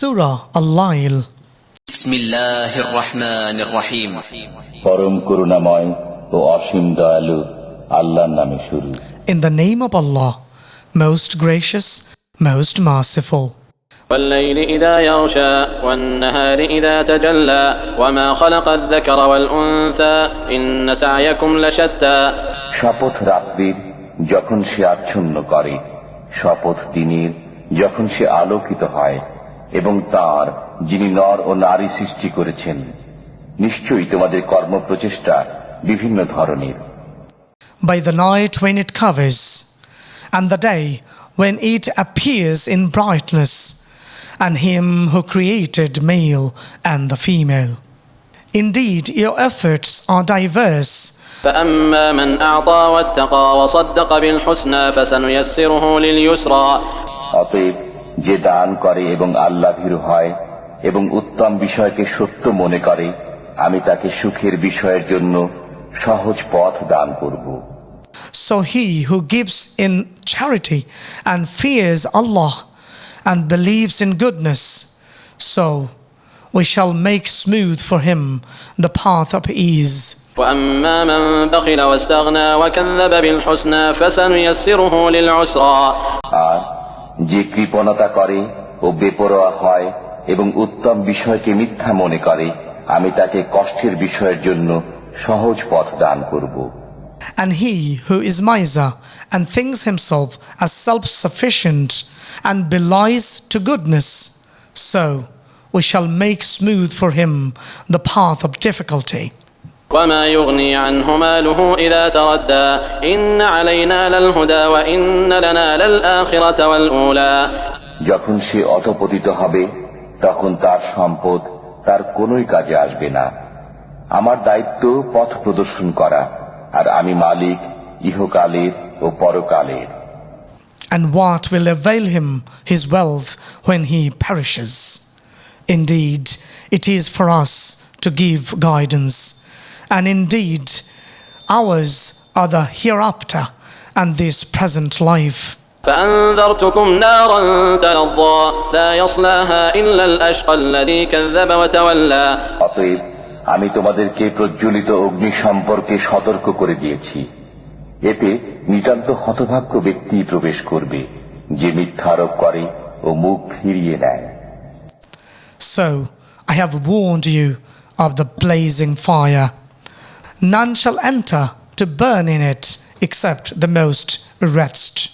Surah Al-Lail بسم الله الرحمن الرحيم পরম করুণাময় ও অসীম দয়ালু আল্লাহর নামে শুরু In the name of Allah, most gracious, most merciful. والليل إذا يغشى والنهار إذا تجلى وما خلق الذكر والأنثى إن سعيكم لشتى শপথ রাত্রির যখন সে আচ্ছন্ন করে শপথ দিনের যখন সে আলোকিত হয় এবং তার যিনি নর ও নারী সৃষ্টি করেছেন নিশ্চয়ই তোমাদের কর্মপ্রচেষ্টা বিভিন্ন ধরনের By the night when it covers, and the day when it appears in brightness, and Him who created male and the female. Indeed, your efforts are diverse. فأما من أعطى واتقى وصدق بالحسنى فسنيسره لليسرى অতএব যে দান করে এবং আল্লাহ ভীরু হয় এবং উত্তম বিষয়কে সত্য মনে করে আমি তাকে সুখের বিষয়ের জন্য সহজ পথ দান করব So he who gives in charity and fears Allah and believes in goodness, so we shall make smooth for him the path of ease. وأما من بخل واستغنى وكذب بالحسنى فسنيسره للعسرى আর যে কৃপণতা করে ও বেপরোয়া হয় এবং উত্তম বিষয়কে মিথ্যা মনে করে আমি তাকে কষ্টের বিষয়ের জন্য সহজ পথ দান করব And he who is miser and thinks himself as self sufficient and belies to goodness, so we shall make smooth for him the path of difficulty. وما يغني عنه ماله إذا تردى إن علينا للهدى وإن لنا للآخرة والأولى যখন সে অধপতিত হবে তখন তার সম্পদ তার কোনোই কাজে আসবে না আমার দায়িত্ব পথ প্রদর্শন করা আর আমি মালিক ইহকালের ও পরকালের And what will avail him his wealth when he perishes? Indeed, it is for us to give guidance, and indeed, ours are the hereafter and this present life. فأنذرتكم نارا تلظى لا يصلاها إلا الأشقى الذي كذب وتولى অতএব আমি তোমাদেরকে প্রজ্বলিত অগ্নি সম্পর্কে সতর্ক করে দিয়েছি এতে নিতান্ত হতভাগ্য ব্যক্তি প্রবেশ করবে যে মিথ্যারোপ করে ও মুখ ফিরিয়ে নেয় So I have warned you of the blazing fire. None shall enter to burn in it except the most wretched,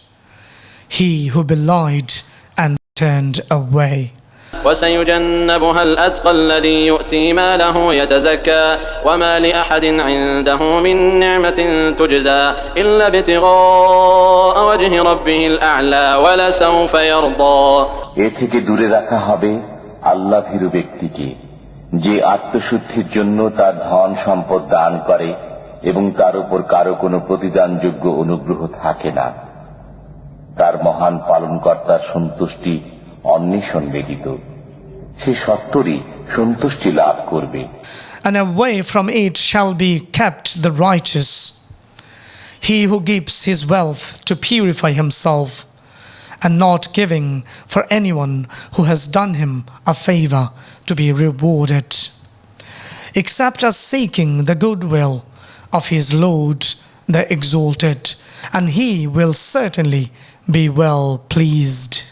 he who belied and turned away. وسيجنبها الأتقى الذي يؤتي ماله يتزكى وما لأحد عنده من نعمة تجزى إلا ابتغاء وجه ربه الأعلى ولسوف يرضى এ থেকে দূরে রাখা হবে আল্লাহ ভীরু ব্যক্তিকে যে আত্মশুদ্ধির জন্য তার ধন সম্পদ দান করে এবং তার উপর কারও কোনো প্রতিদানযোগ্য অনুগ্রহ থাকে না। তার মহান পালনকর্তার সন্তুষ্টি অন্বেষণ ব্যতীত সে সত্তরই সন্তুষ্টি লাভ করবে। And away from it shall be kept the righteous. He who gives his wealth to purify himself, and not giving for anyone who has done him a favor to be rewarded, except as seeking the goodwill of his Lord, the Exalted, and he will certainly be well pleased.